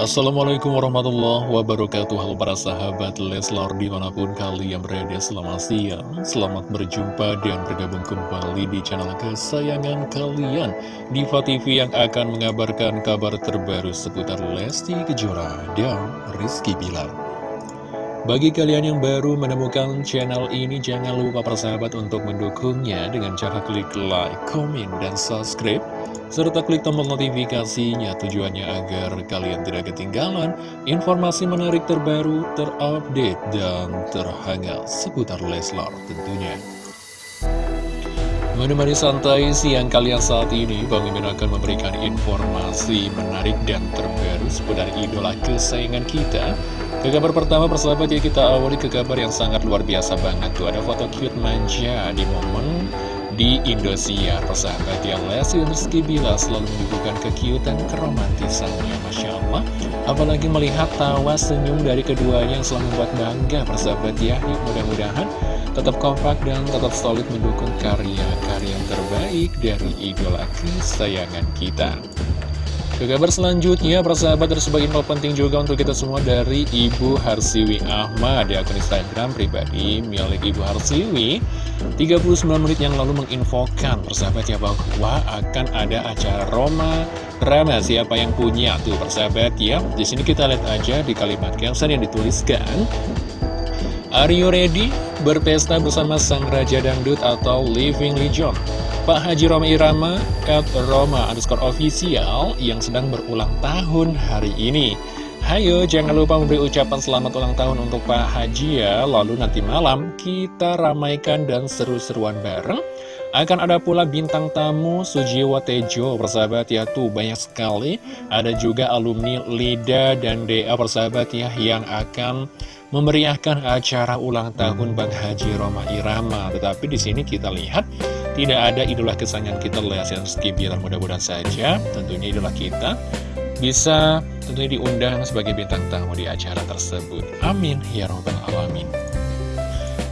Assalamualaikum warahmatullahi wabarakatuh. Halo para sahabat Leslar di mana pun kalian berada selamat siang. Selamat berjumpa dan bergabung kembali di channel kesayangan kalian. Diva TV yang akan mengabarkan kabar terbaru seputar Lesti Kejora dan Rizky Bilar bagi kalian yang baru menemukan channel ini, jangan lupa persahabat untuk mendukungnya dengan cara klik like, komen, dan subscribe serta klik tombol notifikasinya tujuannya agar kalian tidak ketinggalan informasi menarik terbaru, terupdate, dan terhangat seputar Leslar tentunya. Menemani santai siang kalian saat ini, Bang Mimin akan memberikan informasi menarik dan terbaru seputar idola kesayangan kita. Ke kabar pertama persahabat ya kita awali ke kabar yang sangat luar biasa banget tuh. Ada foto cute manja di momen di Indosiar Persahabat yang Lesti Rizky Bila selalu menunjukkan kekiutan keromantisannya. Masya Allah. Apalagi melihat tawa senyum dari keduanya yang selalu membuat bangga persahabat ya. Mudah-mudahan tetap kompak dan tetap solid mendukung karya-karya terbaik dari idola kesayangan kita ke kabar selanjutnya, persahabat ada sebuah info penting juga untuk kita semua dari Ibu Harsiwi Ahmad di akun Instagram pribadi milik Ibu Harsiwi. 39 menit yang lalu menginfokan persahabat ya bahwa akan ada acara Roma Rama siapa yang punya tuh persahabat ya. Di sini kita lihat aja di kalimat caption yang dituliskan. Are you ready? Berpesta bersama Sang Raja Dangdut atau Living Legend Pak Haji Roma Irama at Roma underscore official yang sedang berulang tahun hari ini. Hayo jangan lupa memberi ucapan selamat ulang tahun untuk Pak Haji ya. Lalu nanti malam kita ramaikan dan seru-seruan bareng. Akan ada pula bintang tamu Sujiwo Tejo persahabat ya tuh banyak sekali. Ada juga alumni Lida dan DA persahabat ya yang akan memeriahkan acara ulang tahun Bang Haji Roma Irama. Tetapi di sini kita lihat tidak ada idola kesayangan kita Lesti Bilar mudah-mudahan saja tentunya idola kita bisa tentunya diundang sebagai bintang tamu di acara tersebut. Amin ya robbal alamin.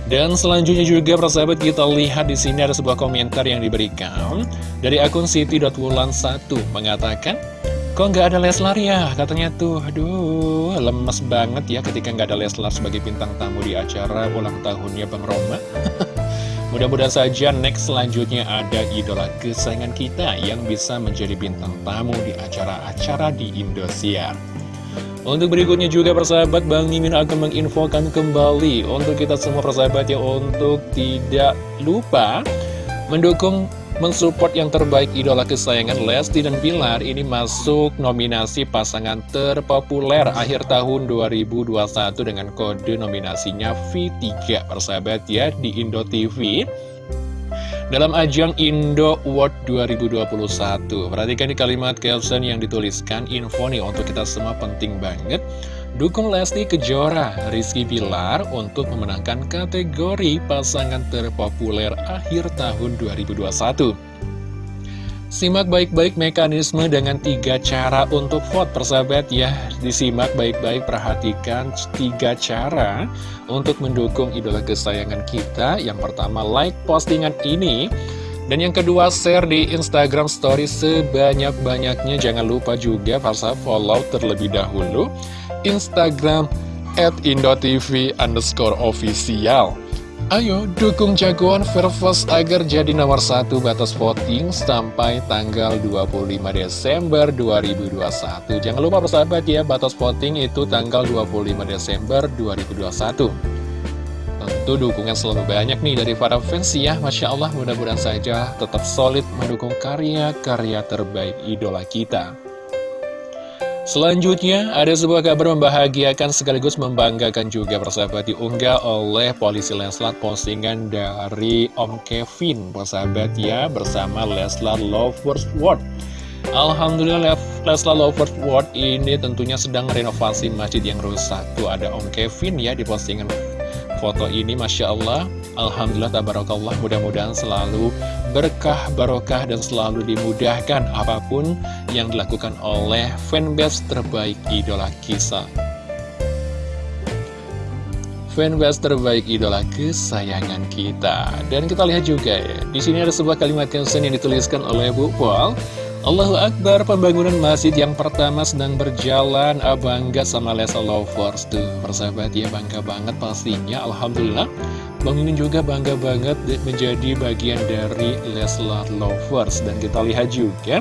Dan selanjutnya juga persahabat kita lihat di sini ada sebuah komentar yang diberikan dari akun siti.wulan1 mengatakan Kok nggak ada Leslar ya? Katanya tuh, aduh, lemes banget ya ketika nggak ada Leslar sebagai bintang tamu di acara ulang tahunnya Bang Roma. Mudah-mudahan saja next selanjutnya ada idola kesayangan kita yang bisa menjadi bintang tamu di acara-acara di Indosiar. Untuk berikutnya juga persahabat Bang Mimin akan menginfokan kembali untuk kita semua persahabat ya untuk tidak lupa mendukung mensupport yang terbaik idola kesayangan Lesti dan Bilar ini masuk nominasi pasangan terpopuler akhir tahun 2021 dengan kode nominasinya V3 persahabat ya di Indo TV dalam ajang Indo Award 2021 perhatikan di kalimat caption yang dituliskan info nih untuk kita semua penting banget Dukung Lesti Kejora, Rizky Bilar untuk memenangkan kategori pasangan terpopuler akhir tahun 2021. Simak baik-baik mekanisme dengan tiga cara untuk vote persahabat ya. Disimak baik-baik perhatikan tiga cara untuk mendukung idola kesayangan kita. Yang pertama like postingan ini dan yang kedua, share di Instagram story sebanyak-banyaknya. Jangan lupa juga para follow terlebih dahulu Instagram at indotv underscore official. Ayo dukung jagoan Vervos agar jadi nomor satu batas voting sampai tanggal 25 Desember 2021. Jangan lupa persahabat ya, batas voting itu tanggal 25 Desember 2021. Tentu dukungan selalu banyak nih dari para fans ya Masya Allah mudah-mudahan saja tetap solid mendukung karya-karya terbaik idola kita Selanjutnya, ada sebuah kabar membahagiakan sekaligus membanggakan juga persahabat diunggah oleh polisi Leslar postingan dari Om Kevin, persahabat ya, bersama Leslar Lovers World. Alhamdulillah Leslar Lovers World ini tentunya sedang renovasi masjid yang rusak. Tuh ada Om Kevin ya di postingan foto ini Masya Allah. Alhamdulillah Tabarakallah. Mudah-mudahan selalu berkah barokah dan selalu dimudahkan apa pun yang dilakukan oleh fanbase terbaik idola kisah. Fanbase terbaik idola kesayangan kita. Dan kita lihat juga ya di sini ada sebuah kalimat caption yang dituliskan oleh Bu Paul Allahu Akbar, pembangunan masjid yang pertama sedang berjalan. Ah, Bangga sama Lesa Lovers Tuh, persahabat ya, bangga banget pastinya Alhamdulillah. Bang Mimin juga bangga banget menjadi bagian dari Leslar Lovers. Dan kita lihat juga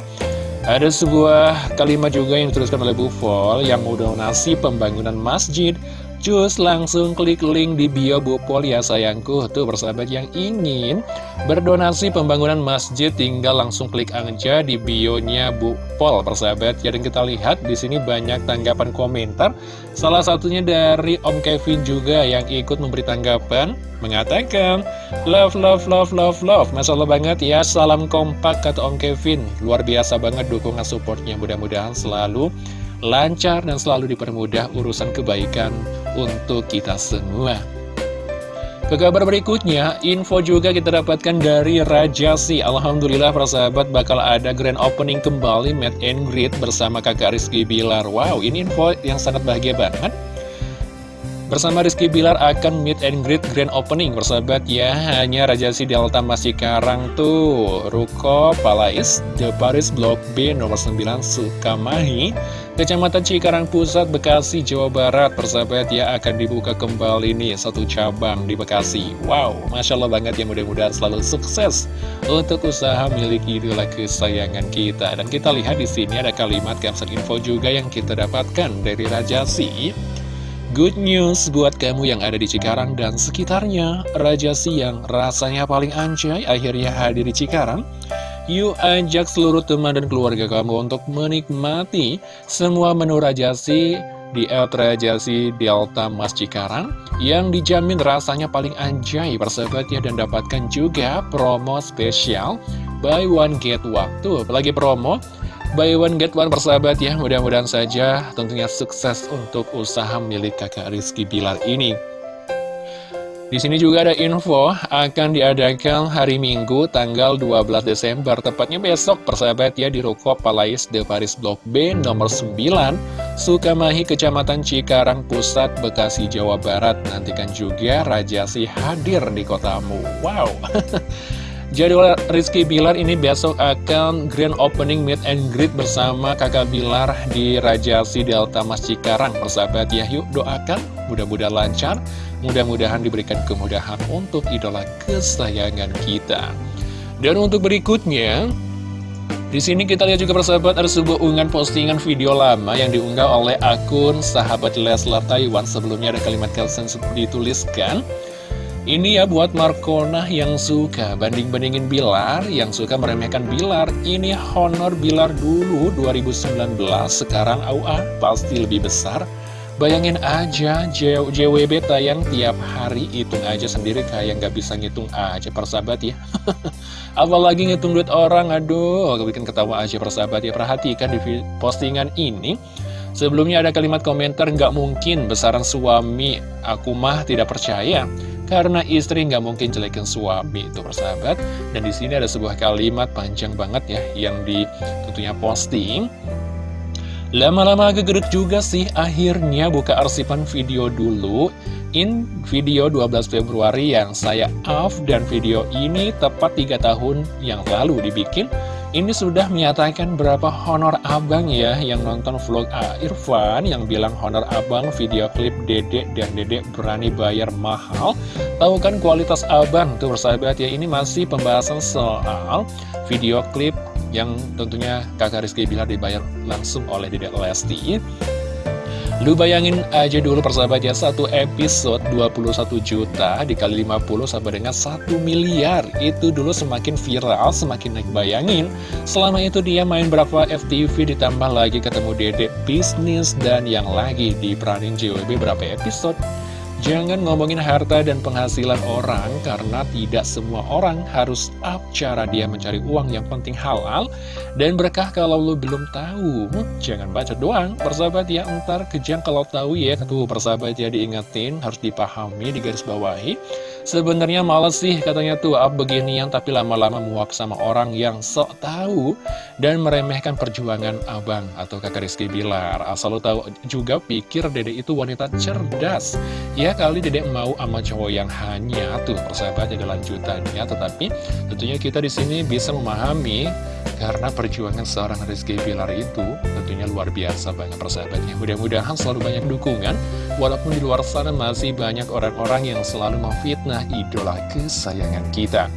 Ada sebuah kalimat juga yang dituliskan oleh Bu Yang mau donasi pembangunan masjid Cus langsung klik link di bio Bupol ya sayangku. Tuh persahabat yang ingin berdonasi pembangunan masjid tinggal langsung klik aja di bionya Bupol persahabat. Ya dan kita lihat di sini banyak tanggapan komentar. Salah satunya dari Om Kevin juga yang ikut memberi tanggapan Mengatakan Love, love, love, love, love. Masya Allah banget ya Salam kompak kata Om Kevin. Luar biasa banget dukungan supportnya. Mudah-mudahan selalu lancar dan selalu dipermudah urusan kebaikan untuk kita semua. Ke kabar berikutnya, info juga kita dapatkan dari Raja Si. Alhamdulillah para sahabat bakal ada grand opening kembali Meet and Greet bersama kakak Rizky Bilar. Wow, ini info yang sangat bahagia banget. Bersama Rizky Bilar akan meet and greet grand opening Bersahabat ya Hanya Raja Si Delta masih karang tuh. Ruko Palais The Paris Block B nomor 9 Sukamahi Kecamatan Cikarang Pusat, Bekasi, Jawa Barat. Persahabat ya akan dibuka kembali nih Satu cabang di Bekasi. Wow, Masya Allah banget ya mudah-mudahan selalu sukses Untuk usaha milik idola kesayangan kita. Dan kita lihat di sini ada kalimat caption info juga yang kita dapatkan dari Raja Si Good news buat kamu yang ada di Cikarang dan sekitarnya. Raja Siang rasanya paling anjay akhirnya hadir di Cikarang. Yuk ajak seluruh teman dan keluarga kamu untuk menikmati semua menu Rajasi di El Rajasi Delta Mas Cikarang yang dijamin rasanya paling anjay persahabatnya dan dapatkan juga promo spesial. Buy one get tuh apalagi promo Buy one get one persahabat ya. Mudah-mudahan saja tentunya sukses untuk usaha milik kakak Rizky Bilar ini. Di sini juga ada info akan diadakan hari Minggu tanggal 12 Desember. Tepatnya besok persahabat ya di Ruko Palais de Paris Blok B nomor 9 Sukamahi Kecamatan Cikarang Pusat Bekasi Jawa Barat. Nantikan juga Raja Si hadir di kotamu. Wow Jadwal Rizky Bilar ini besok akan grand opening meet and greet bersama kakak Bilar di Rajasi Delta Mas Cikarang. Persahabat ya yuk doakan. Mudah-mudahan lancar. Mudah-mudahan diberikan kemudahan untuk idola kesayangan kita. Dan untuk berikutnya di sini kita lihat juga persahabat ada sebuah unggahan postingan video lama yang diunggah oleh akun sahabat Leslar Taiwan. Sebelumnya ada kalimat caption dituliskan ini ya buat Markona yang suka banding-bandingin Bilar, yang suka meremehkan Bilar. Ini honor Bilar dulu 2019, sekarang AUA pasti lebih besar. Bayangin aja JWB tayang tiap hari, hitung aja sendiri kayak nggak bisa ngitung aja persahabat ya. Apalagi ngitung duit orang, aduh, bikin ketawa aja persahabat ya. Perhatikan di postingan ini. Sebelumnya ada kalimat komentar nggak mungkin besaran suami, aku mah tidak percaya. Karena istri nggak mungkin jelekin suami itu persahabat. Dan di sini ada sebuah kalimat panjang banget ya Yang di tentunya posting. Lama-lama agak gerut juga sih Akhirnya buka arsipan video dulu. In video 12 Februari yang saya off Dan video ini tepat 3 tahun yang lalu dibikin ini sudah menyatakan berapa honor abang ya yang nonton vlog A Irfan yang bilang honor abang video klip dedek dan dedek berani bayar mahal. Tahu kan kualitas abang tuh persahabat ya ini masih pembahasan soal video klip yang tentunya kakak Rizky Bilar dibayar langsung oleh dedek Lesti. Lu bayangin aja dulu persahabat ya, satu episode 21 juta dikali 50 sampai dengan 1 miliar. Itu dulu semakin viral, semakin naik bayangin. Selama itu dia main berapa FTV ditambah lagi ketemu dedek bisnis dan yang lagi diperanin JWB berapa episode. Jangan ngomongin harta dan penghasilan orang karena tidak semua orang harus up cara dia mencari uang yang penting halal dan berkah kalau lo belum tahu. Jangan baca doang, persahabat ya, ntar kejang kalau tahu ya. Tuh persahabat ya diingetin, harus dipahami, digarisbawahi. Sebenarnya males sih katanya tuh up beginian tapi lama-lama muak sama orang yang sok tahu dan meremehkan perjuangan abang atau kakak Rizky Bilar. Asal lo tahu juga pikir dede itu wanita cerdas. Ya kali dedek mau sama cowok yang hanya tuh persahabat ada lanjutannya tetapi tentunya kita di sini bisa memahami Karena perjuangan seorang Rizky Bilar itu tentunya luar biasa banget persahabatnya. Mudah-mudahan selalu banyak dukungan, walaupun di luar sana masih banyak orang-orang yang selalu memfitnah idola kesayangan kita.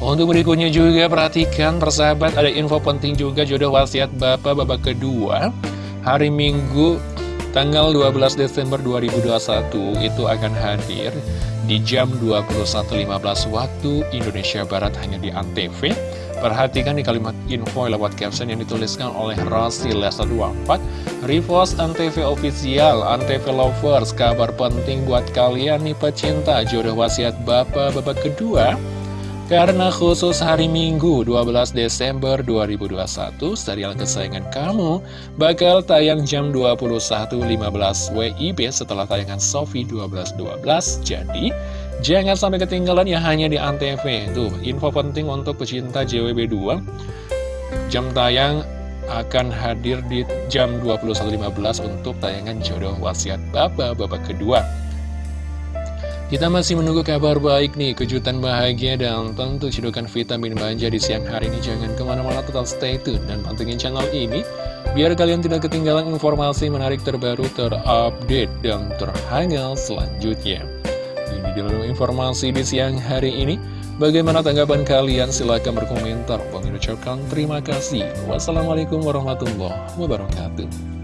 Untuk berikutnya juga perhatikan persahabat ada info penting juga jodoh wasiat Bapak babak kedua Hari Minggu tanggal 12 Desember 2021 itu akan hadir di jam 21.15 waktu Indonesia Barat hanya di ANTV Perhatikan di kalimat info lewat caption yang dituliskan oleh Rasi Lesa 24 Repost Antv Official, Antv Lovers, kabar penting buat kalian nih pecinta jodoh wasiat Bapak babak kedua karena khusus hari Minggu 12 Desember 2021, serial kesayangan kamu bakal tayang jam 21.15 WIB setelah tayangan Sofi 12.12. Jadi, jangan sampai ketinggalan ya hanya di Antv. Tuh, info penting untuk pecinta JWB2. Jam tayang akan hadir di jam 21.15 untuk tayangan jodoh wasiat Bapak-Bapak kedua. Kita masih menunggu kabar baik nih, kejutan bahagia dan tentu cedokan vitamin manja di siang hari ini. Jangan ke mana-mana tetap stay tune dan pantengin channel ini, biar kalian tidak ketinggalan informasi menarik terbaru, terupdate, dan terhangat selanjutnya. Dalam informasi di siang hari ini. Bagaimana tanggapan kalian? Silahkan berkomentar. Bang ucapkan terima kasih. Wassalamualaikum warahmatullahi wabarakatuh.